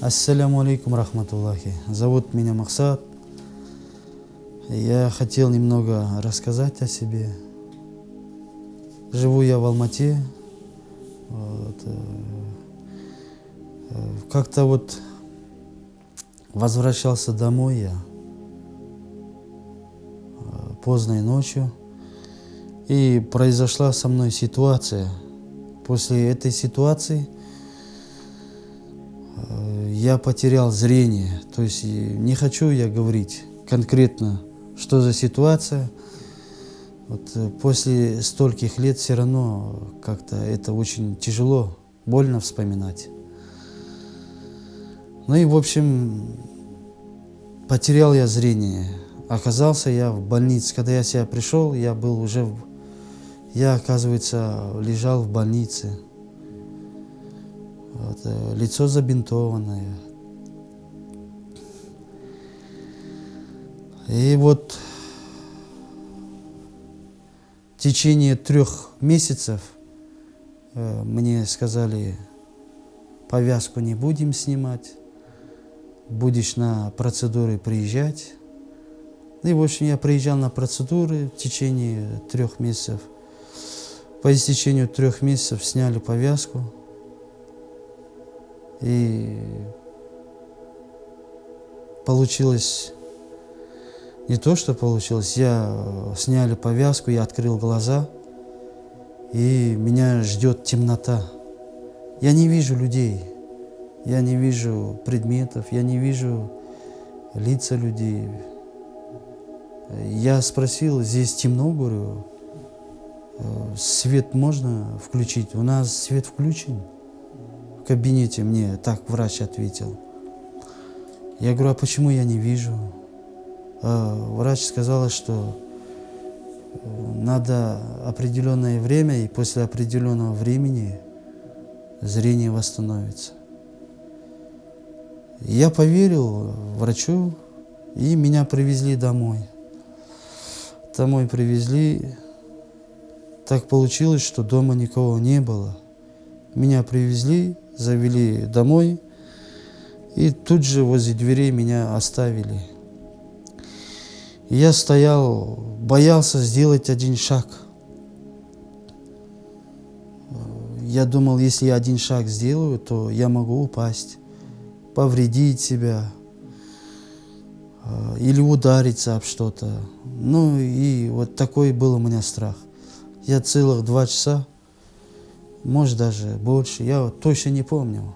Ассаляму алейкум рахматуллахи. Зовут меня Максат. Я хотел немного рассказать о себе. Живу я в Алмате. Вот. э, э, Как-то вот возвращался домой я э, поздной ночью. И произошла со мной ситуация. После этой ситуации я потерял зрение. То есть не хочу я говорить конкретно, что за ситуация. Вот э, после стольких лет все равно как-то это очень тяжело, больно вспоминать. Ну и в общем, потерял я зрение. Оказался я в больнице. Когда я себя пришел, я был уже, я, оказывается, лежал в больнице. Вот, э, лицо забинтованное. И вот в течение трех месяцев э, мне сказали, повязку не будем снимать, будешь на процедуры приезжать. И, в общем, я приезжал на процедуры в течение трех месяцев. По истечению трех месяцев сняли повязку. И получилось не то, что получилось. Я э, сняли повязку, я открыл глаза, и меня ждет темнота. Я не вижу людей, я не вижу предметов, я не вижу лица людей. Я спросил, здесь темно, говорю, «Э, свет можно включить? У нас свет включен кабинете, мне так врач ответил. Я говорю, а почему я не вижу? А врач сказала, что э, надо определенное время, и после определенного времени зрение восстановится. Я поверил врачу, и меня привезли домой. Домой привезли. Так получилось, что дома никого не было. Меня привезли, завели домой, и тут же возле дверей меня оставили. Я стоял, боялся сделать один шаг. Я думал, если я один шаг сделаю, то я могу упасть, повредить себя э, или удариться об что-то. Ну и вот такой был у меня страх. Я целых два часа, может даже больше, я точно не помню,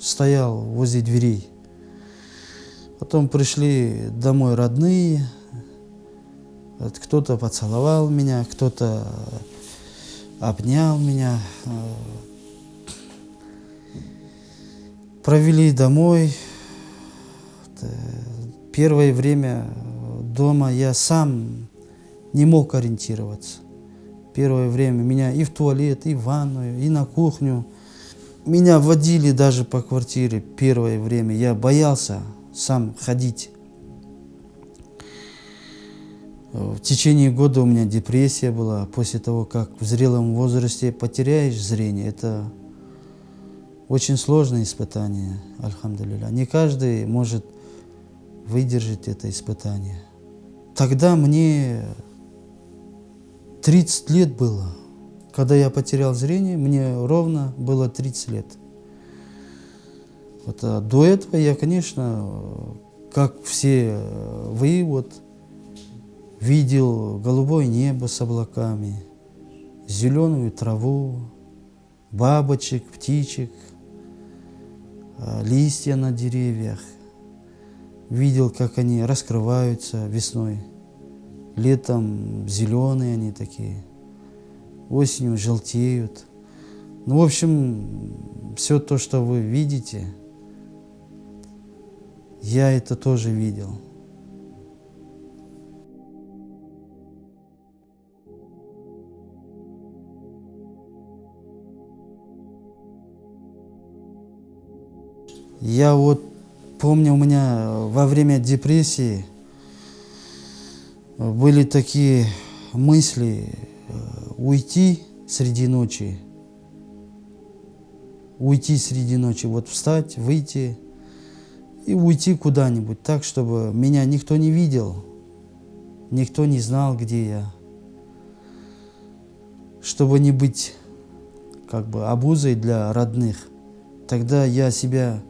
стоял возле дверей. Потом пришли домой родные, кто-то поцеловал меня, кто-то обнял меня. Провели домой. Э, Первое время дома я сам не мог ориентироваться. Первое время меня и в туалет, и в ванную, и на кухню. Меня водили даже по квартире первое время. Я боялся сам ходить. В течение года у меня депрессия была. После того, как в зрелом возрасте потеряешь зрение, это очень сложное испытание, альхамдулилля. Не каждый может выдержать это испытание. Тогда мне 30 лет было. Когда я потерял зрение, мне ровно было 30 лет. Вот, а до этого я, конечно, как все вы, вот, видел голубое небо с облаками, зеленую траву, бабочек, птичек, а, листья на деревьях. Видел, как они раскрываются весной. Летом зеленые они такие, осенью желтеют. Ну, в общем, все то, что вы видите, я это тоже видел. Я вот помню, у меня во время депрессии были такие мысли э, уйти среди ночи, уйти среди ночи, вот встать, выйти и уйти куда-нибудь так, чтобы меня никто не видел, никто не знал, где я. Чтобы не быть как бы обузой для родных. Тогда я себя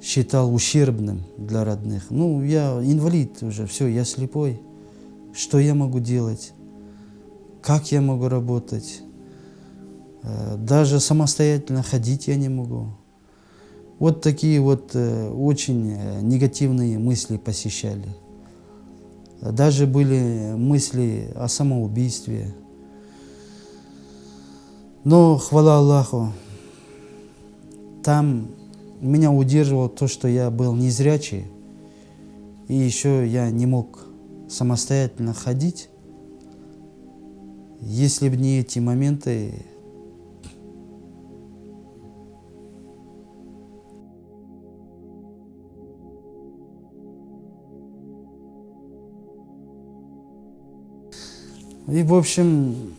считал ущербным для родных. Ну, я инвалид уже, все, я слепой. Что я могу делать? Как я могу работать? Э, даже самостоятельно ходить я не могу. Вот такие вот э, очень э, негативные мысли посещали. Даже были мысли о самоубийстве. Но, хвала Аллаху, там меня удерживало то, что я был незрячий, и еще я не мог самостоятельно ходить. Если бы не эти моменты, И, в общем,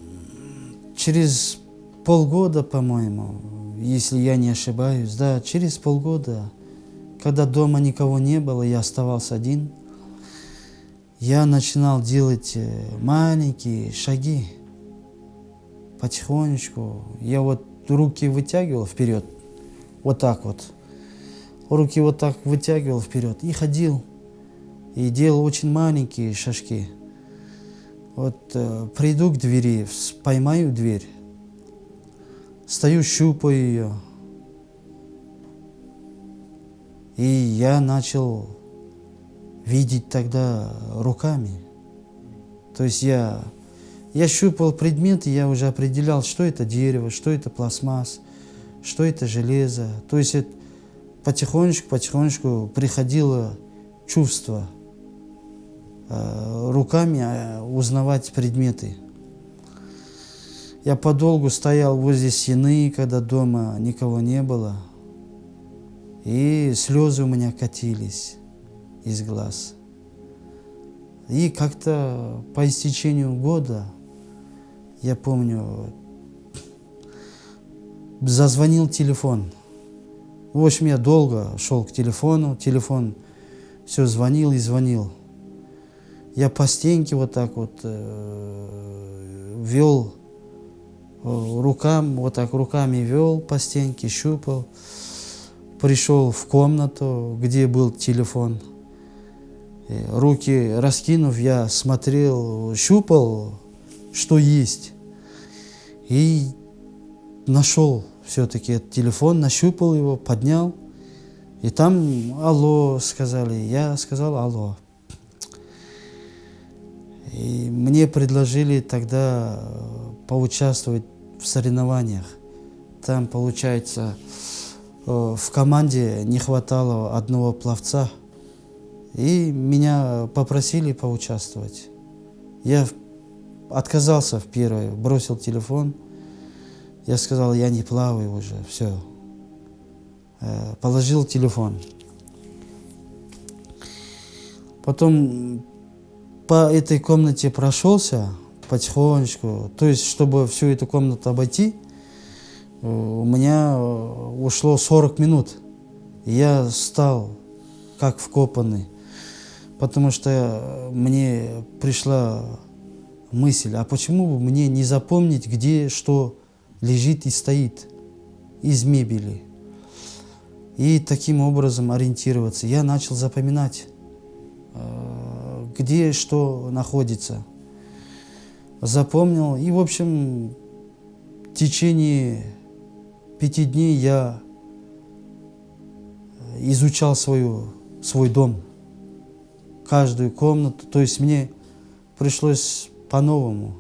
через полгода, по-моему, если я не ошибаюсь, да, через полгода, когда дома никого не было, я оставался один, я начинал делать э, маленькие шаги, потихонечку. Я вот руки вытягивал вперед, вот так вот. Руки вот так вытягивал вперед и ходил. И делал очень маленькие шажки. Вот э, приду к двери, поймаю дверь, стою, щупаю ее. И я начал видеть тогда руками. То есть я, я щупал предмет, и я уже определял, что это дерево, что это пластмасс, что это железо. То есть потихонечку-потихонечку приходило чувство – Э, руками э, узнавать предметы. Я подолгу стоял возле стены, когда дома никого не было, и слезы у меня катились из глаз. И как-то по истечению года, я помню, зазвонил телефон. В общем, я долго шел к телефону, телефон все звонил и звонил. Я по стенке вот так вот э, вел э, рукам, вот так руками вел по стенке, щупал. Пришел в комнату, где был телефон. И руки раскинув, я смотрел, щупал, что есть. И нашел все-таки этот телефон, нащупал его, поднял. И там алло сказали. Я сказал алло. И мне предложили тогда э, поучаствовать в соревнованиях. Там, получается, э, в команде не хватало одного пловца. И меня попросили поучаствовать. Я отказался в первое, бросил телефон. Я сказал, я не плаваю уже, все. Э, положил телефон. Потом по этой комнате прошелся потихонечку, то есть, чтобы всю эту комнату обойти, э, у меня э, ушло 40 минут. Я стал как вкопанный, потому что мне пришла мысль, а почему бы мне не запомнить, где что лежит и стоит из мебели. И таким образом ориентироваться. Я начал запоминать э, где что находится. Запомнил. И, в общем, в течение пяти дней я изучал свою, свой дом, каждую комнату. То есть мне пришлось по-новому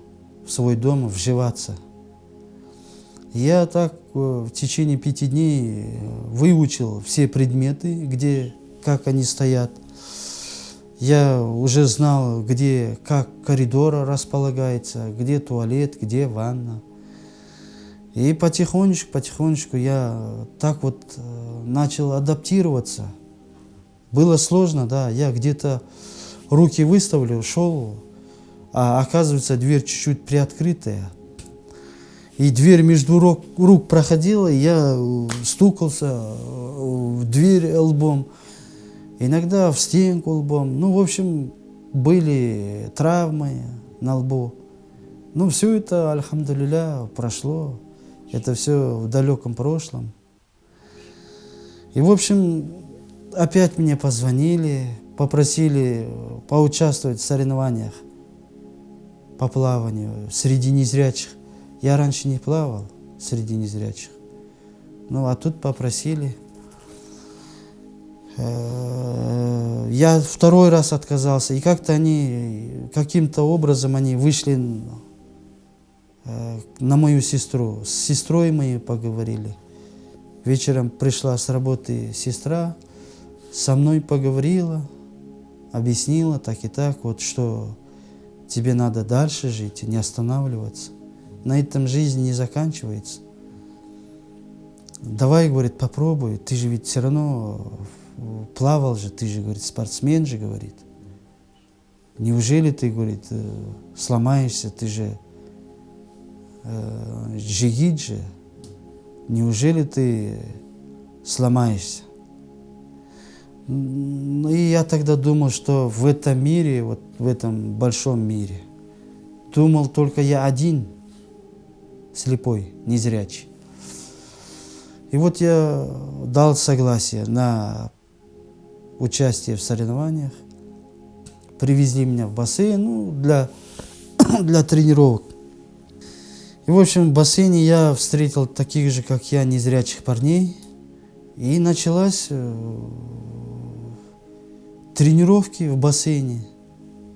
в свой дом вживаться. Я так э, в течение пяти дней выучил все предметы, где, как они стоят. Я уже знал, где, как коридор располагается, где туалет, где ванна. И потихонечку, потихонечку я так вот э, начал адаптироваться. Было сложно, да, я где-то руки выставлю, шел, а оказывается дверь чуть-чуть приоткрытая. И дверь между рук, рук проходила, и я стукался э, в дверь лбом. иногда в стенку лбом. Ну, в общем, были травмы на лбу. Ну, все это, альхамдулиля, прошло. Это все в далеком прошлом. И, в общем, опять мне позвонили, попросили поучаствовать в соревнованиях по плаванию среди незрячих. Я раньше не плавал среди незрячих. Ну, а тут попросили. Э, я второй раз отказался, и как-то они, каким-то образом они вышли э, на мою сестру. С сестрой мы поговорили. Вечером пришла с работы сестра, со мной поговорила, объяснила так и так, вот что тебе надо дальше жить, не останавливаться. На этом жизнь не заканчивается. Давай, говорит, попробуй, ты же ведь все равно плавал же, ты же, говорит, спортсмен же, говорит. Неужели ты, говорит, э, сломаешься, ты же э, джигит же, неужели ты сломаешься? И я тогда думал, что в этом мире, вот в этом большом мире, думал только я один, слепой, незрячий. И вот я дал согласие на участие в соревнованиях. Привезли меня в бассейн ну, для, для тренировок. И, в общем, в бассейне я встретил таких же, как я, незрячих парней. И началась э, тренировки в бассейне.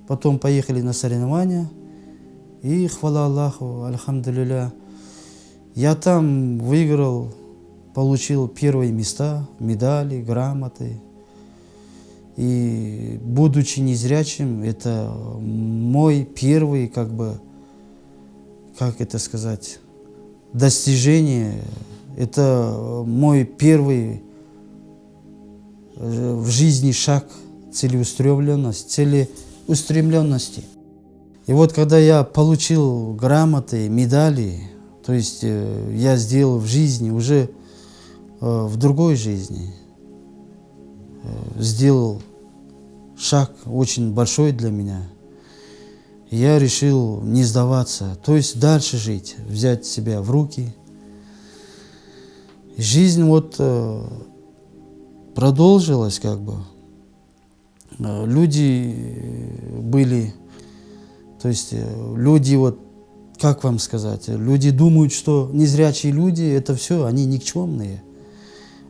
Потом поехали на соревнования. И, хвала Аллаху, альхамдулилля, я там выиграл, получил первые места, медали, грамоты. И будучи незрячим, это мой первый, как бы, как это сказать, достижение. Это мой первый э, в жизни шаг – целеустремленность, целеустремленности. И вот когда я получил грамоты, медали, то есть э, я сделал в жизни, уже э, в другой жизни, э, сделал шаг очень большой для меня. Я решил не сдаваться, то есть дальше жить, взять себя в руки. Жизнь вот продолжилась как бы. Э, люди э, были, то есть э, люди вот, как вам сказать, люди думают, что незрячие люди это все, они никчемные,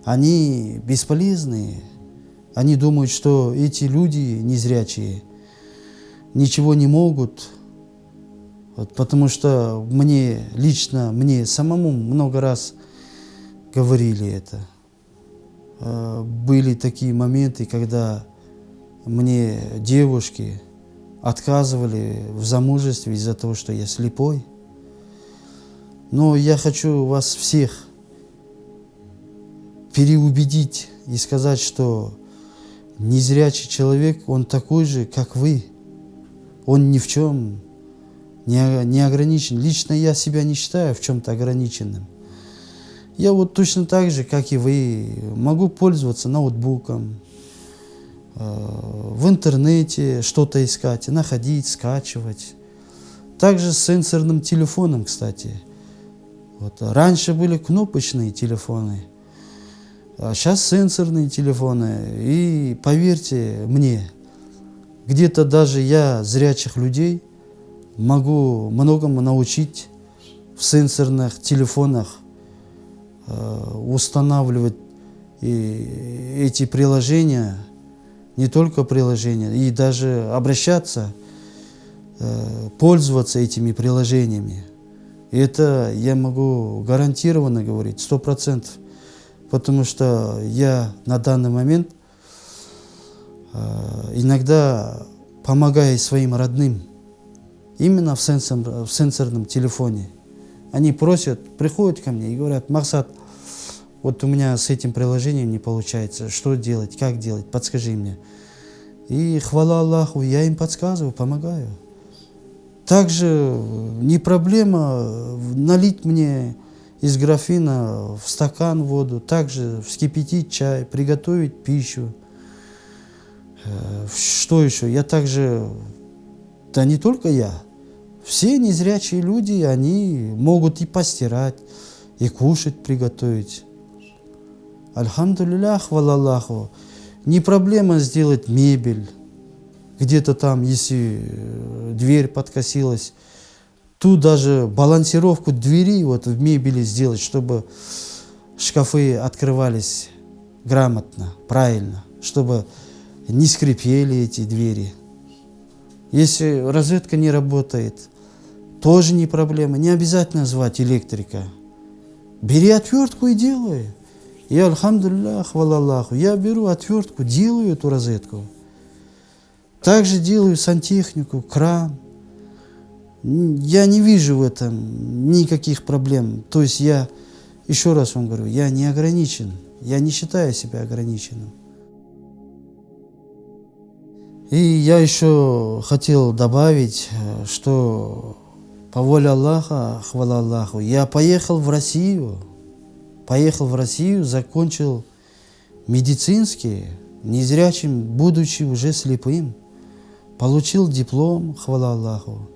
они бесполезные. Они думают, что эти люди незрячие ничего не могут, вот, потому что мне, лично мне самому много раз говорили это. Были такие моменты, когда мне девушки отказывали в замужестве из-за того, что я слепой. Но я хочу вас всех переубедить и сказать, что незрячий человек, он такой же, как вы. Он ни в чем не, ограничен. Лично я себя не считаю в чем-то ограниченным. Я вот точно так же, как и вы, могу пользоваться ноутбуком, в интернете что-то искать, находить, скачивать. Также с сенсорным телефоном, кстати. Вот. Раньше были кнопочные телефоны, а сейчас сенсорные телефоны. И поверьте мне, где-то даже я зрячих людей могу многому научить в сенсорных телефонах э, устанавливать и эти приложения – не только приложения, и даже обращаться, э, пользоваться этими приложениями. И это я могу гарантированно говорить, сто процентов, потому что я на данный момент э, иногда помогаю своим родным, именно в, сенсор, в сенсорном телефоне. Они просят, приходят ко мне и говорят, Максат, вот у меня с этим приложением не получается, что делать, как делать, подскажи мне. И хвала Аллаху, я им подсказываю, помогаю. Также не проблема налить мне из графина в стакан воду, также вскипятить чай, приготовить пищу. Э, что еще? Я также, да не только я, все незрячие люди, они могут и постирать, и кушать приготовить. Альхамдулилля, хвала. Не проблема сделать мебель. Где-то там, если э, дверь подкосилась, тут даже балансировку двери вот в мебели сделать, чтобы шкафы открывались грамотно, правильно, чтобы не скрипели эти двери. Если розетка не работает, тоже не проблема. Не обязательно звать электрика. Бери отвертку и делай. Я, альхамдулилля, хвала Аллаху, я беру отвертку, делаю эту розетку. Также делаю сантехнику, кран. Я не вижу в этом никаких проблем. То есть я, еще раз вам говорю, я не ограничен. Я не считаю себя ограниченным. И я еще хотел добавить, что по воле Аллаха, хвала Аллаху, я поехал в Россию, поехал в Россию, закончил медицинский, незрячим, будучи уже слепым, получил диплом, хвала Аллаху.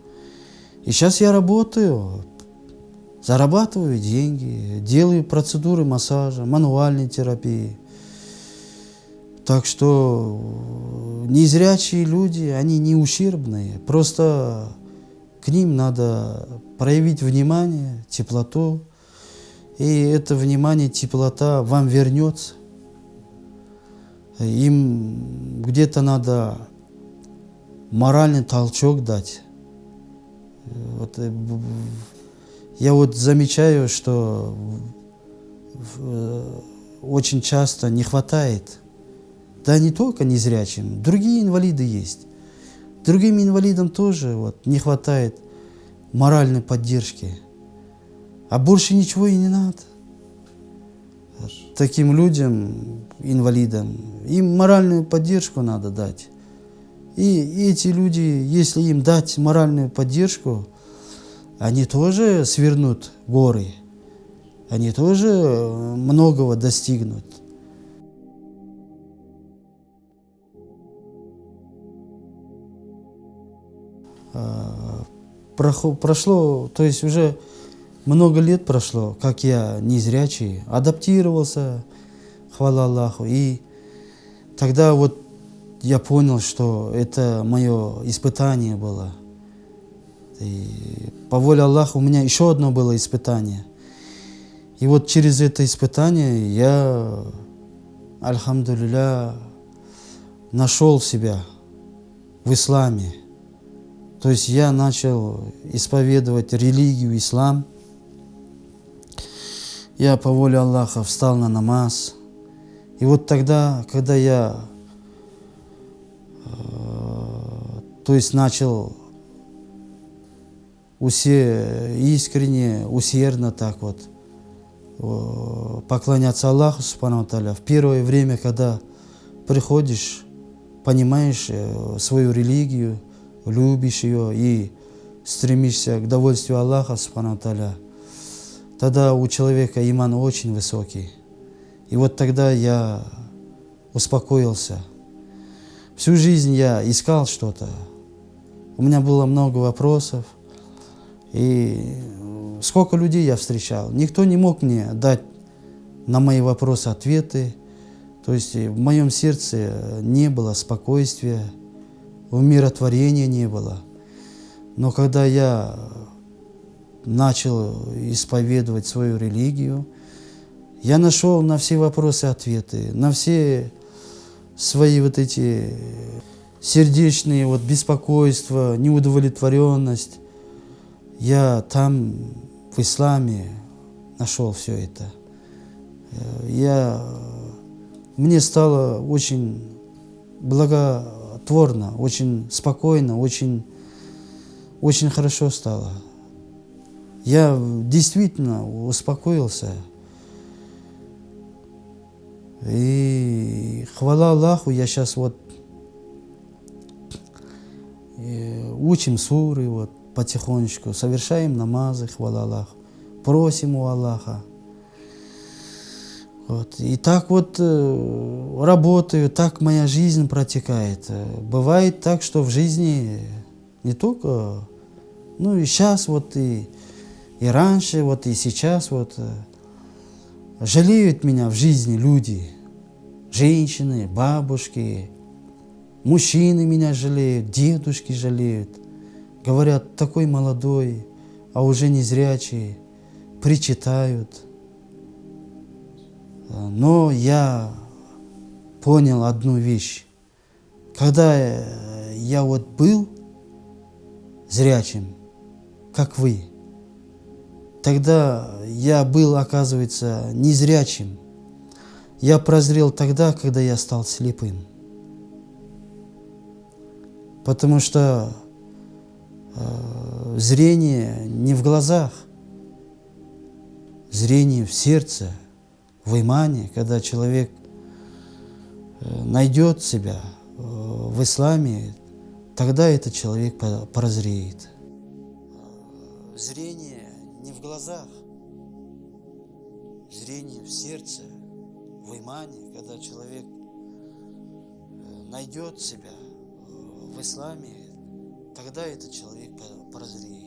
И сейчас я работаю, зарабатываю деньги, делаю процедуры массажа, мануальной терапии. Так что незрячие люди, они не ущербные, просто к ним надо проявить внимание, теплоту, и это внимание, теплота вам вернется. Им где-то надо моральный толчок дать. Вот, э, я вот замечаю, что э, очень часто не хватает, да не только незрячим, другие инвалиды есть. Другим инвалидам тоже вот, не хватает моральной поддержки. А больше ничего и не надо. Таким людям, инвалидам, им моральную поддержку надо дать. И эти люди, если им дать моральную поддержку, они тоже свернут горы, они тоже многого достигнут. А, прошло, то есть уже много лет прошло, как я незрячий, адаптировался, хвала Аллаху. И тогда вот я понял, что это мое испытание было. И по воле Аллаха у меня еще одно было испытание. И вот через это испытание я, альхамдулилля, нашел себя в исламе. То есть я начал исповедовать религию ислам. Я по воле Аллаха встал на намаз. И вот тогда, когда я э, то есть начал усе, искренне, усердно так вот э, поклоняться Аллаху Субхану в первое время, когда приходишь, понимаешь э, свою религию, любишь ее и стремишься к довольствию Аллаха, Субхану тогда у человека иман очень высокий. И вот тогда я успокоился. Всю жизнь я искал что-то. У меня было много вопросов. И сколько людей я встречал. Никто не мог мне дать на мои вопросы ответы. То есть в моем сердце не было спокойствия, умиротворения не было. Но когда я начал исповедовать свою религию, я нашел на все вопросы ответы, на все свои вот эти сердечные вот беспокойства, неудовлетворенность. Я там, в исламе, нашел все это. Я, мне стало очень благо творно, очень спокойно, очень, очень хорошо стало. Я действительно успокоился. И хвала Аллаху, я сейчас вот э, учим суры вот потихонечку, совершаем намазы, хвала Аллаху, просим у Аллаха. Вот. И так вот э, работаю, так моя жизнь протекает. Бывает так, что в жизни не только, ну и сейчас вот и, и раньше, вот и сейчас вот э, жалеют меня в жизни люди, женщины, бабушки, мужчины меня жалеют, дедушки жалеют. Говорят, такой молодой, а уже не зрячий, причитают. Но я понял одну вещь. Когда я вот был зрячим, как вы, тогда я был, оказывается, незрячим. Я прозрел тогда, когда я стал слепым. Потому что э, зрение не в глазах, зрение в сердце, в имане, когда человек э, найдет себя э, в исламе, тогда этот человек прозреет. Зрение глазах, зрение в сердце, в имане, когда человек э, найдет себя в исламе, тогда этот человек прозреет.